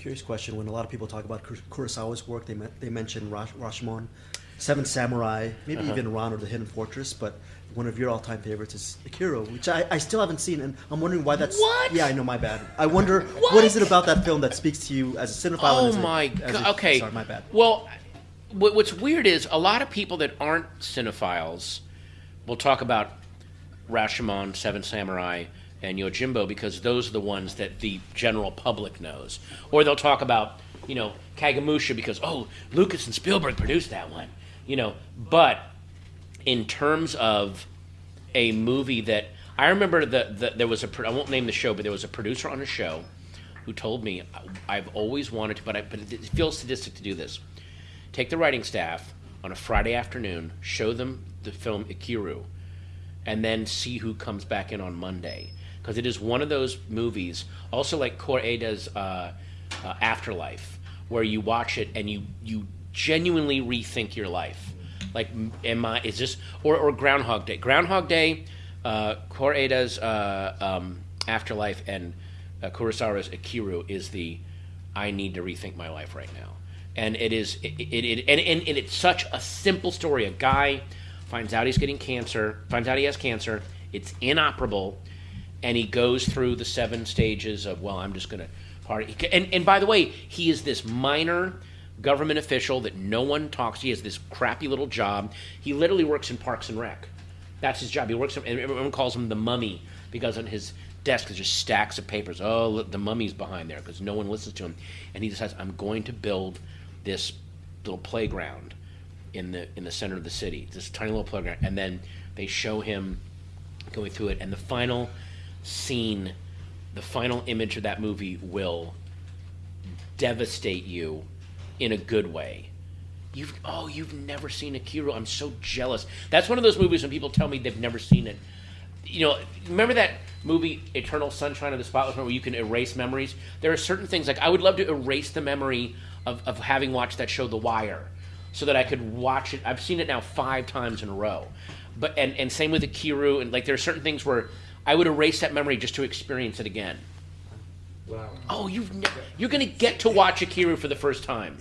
Curious question: When a lot of people talk about Kur- Kurosawa's work, they they mention Rash- Rashomon, Seven Samurai, maybe Uh-huh. even Ran or the Hidden Fortress. But one of your all-time favorites is Ikiru, which I, I still haven't seen, and I'm wondering why that's. What? Yeah, I know. My bad. I wonder What? what is it about that film that speaks to you as a cinephile? and Oh as my god! Okay. Sorry, my bad. Well, what's weird is a lot of people that aren't cinephiles will talk about Rashomon, Seven Samurai, and Yojimbo because those are the ones that the general public knows. Or they'll talk about you know Kagemusha because oh Lucas and Spielberg produced that one. You know, but in terms of a movie that I remember that the, there was a, I won't name the show, but there was a producer on a show who told me I've always wanted to, but I, but it feels sadistic to do this. Take the writing staff on a Friday afternoon, show them the film Ikiru, and then see who comes back in on Monday. Because it is one of those movies, also like Koreeda's uh, uh, Afterlife, where you watch it and you you genuinely rethink your life. Like, am I? Is this or or Groundhog Day? Groundhog Day, uh, Koreeda's uh, um, Afterlife, and uh, Kurosawa's Ikiru is the I need to rethink my life right now. And it is it, it, it and, and, and it's such a simple story. A guy finds out he's getting cancer, finds out he has cancer, it's inoperable, and he goes through the seven stages of well, I'm just gonna party. And and by the way, he is this minor government official that no one talks. To. He has this crappy little job. He literally works in Parks and Rec. That's his job. He works, and everyone calls him the mummy because on his desk is just stacks of papers. Oh, look, the mummy's behind there because no one listens to him. And he decides, I'm going to build this little playground in the in the center of the city, this tiny little playground. And then they show him going through it, and the final scene, the final image of that movie will devastate you in a good way. You've oh, you've never seen Ikiru. I'm so jealous. That's one of those movies when people tell me they've never seen it. You know, remember that movie Eternal Sunshine of the Spotless Mind where you can erase memories? There are certain things like I would love to erase the memory of, of having watched that show The Wire so that I could watch it. I've seen it now five times in a row. But and, and same with Ikiru and like there are certain things where I would erase that memory just to experience it again. Wow. Oh, you've ne- you're gonna get to watch Ikiru for the first time.